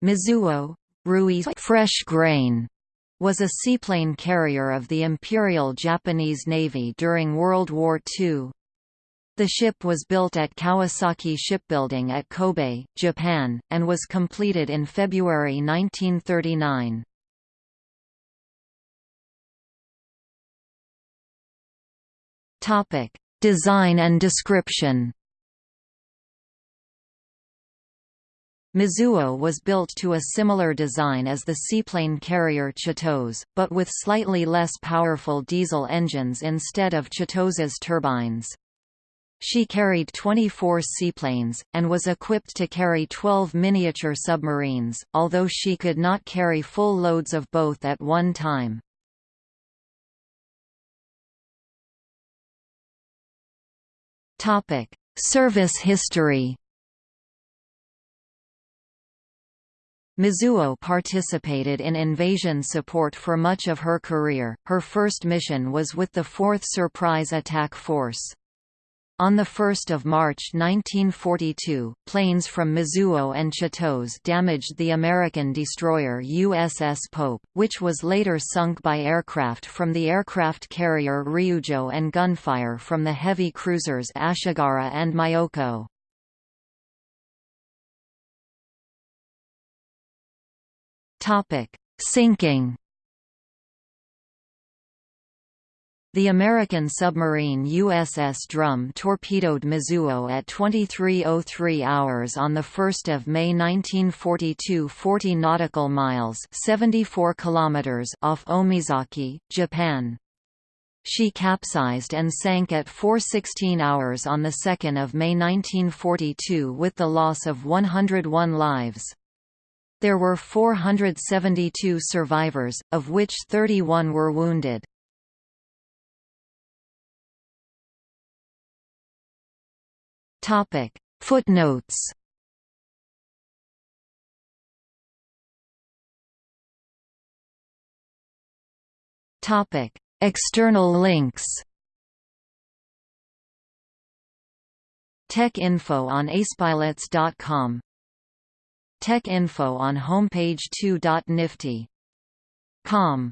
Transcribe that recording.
Mizuho Rui fresh grain was a seaplane carrier of the Imperial Japanese Navy during World War II. The ship was built at Kawasaki Shipbuilding at Kobe, Japan, and was completed in February 1939. Design and description Mizuho was built to a similar design as the seaplane carrier Chitose, but with slightly less powerful diesel engines instead of Chitose's turbines. She carried 24 seaplanes, and was equipped to carry 12 miniature submarines, although she could not carry full loads of both at one time. Service history Mizuho participated in invasion support for much of her career. Her first mission was with the 4th Surprise Attack Force. On 1 March 1942, planes from Mizuho and Chitose damaged the American destroyer USS Pope, which was later sunk by aircraft from the aircraft carrier Ryujo and gunfire from the heavy cruisers Ashigara and Myoko. Topic: Sinking. The American submarine USS Drum torpedoed Mizuho at 23:03 hours on the 1st of May 1942, 40 nautical miles (74 kilometers) off Omaezaki, Japan. She capsized and sank at 4:16 hours on the 2nd of May 1942 with the loss of 101 lives. There were 472 survivors, of which 31 were wounded. Topic: Footnotes. Topic: External links. Tech info on acepilots.com Tech info on homepage 2.nifty.com